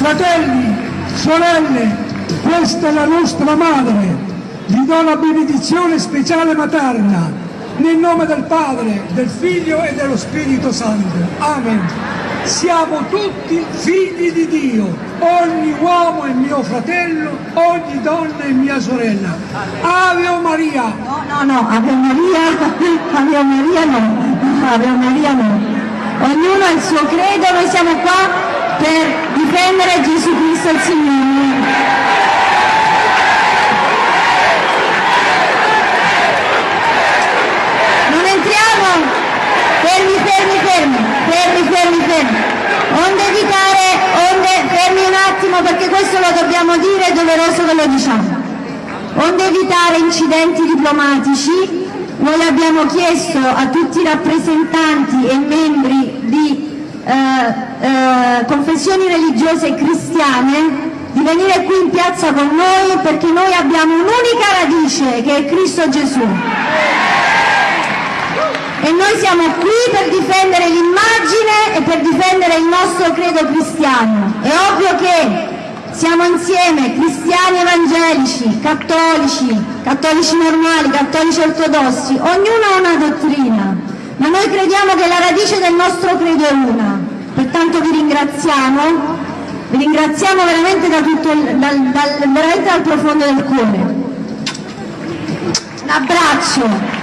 Fratelli, sorelle, questa è la nostra madre. Vi do la benedizione speciale materna, nel nome del Padre, del Figlio e dello Spirito Santo. Amen. Siamo tutti figli di Dio, ogni uomo è mio fratello, ogni donna è mia sorella. Ave Maria! No, no, no, Ave Maria, Ave Maria no, Ave Maria no. Ognuno ha il suo credo, noi siamo qua per Signore. Non entriamo, fermi, fermi, fermi, fermi, fermi, fermi. Onde evitare, onde, fermi un attimo perché questo lo dobbiamo dire, è doveroso che lo diciamo. Onde evitare incidenti diplomatici, noi abbiamo chiesto a tutti i rappresentanti e membri eh, eh, confessioni religiose cristiane di venire qui in piazza con noi perché noi abbiamo un'unica radice che è Cristo Gesù. E noi siamo qui per difendere l'immagine e per difendere il nostro credo cristiano. È ovvio che siamo insieme cristiani evangelici, cattolici, cattolici normali, cattolici ortodossi, ognuno ha una dottrina, ma noi crediamo che la radice del nostro credo è una. Pertanto vi ringraziamo, vi ringraziamo veramente, da tutto, dal, dal, veramente dal profondo del cuore. Un abbraccio.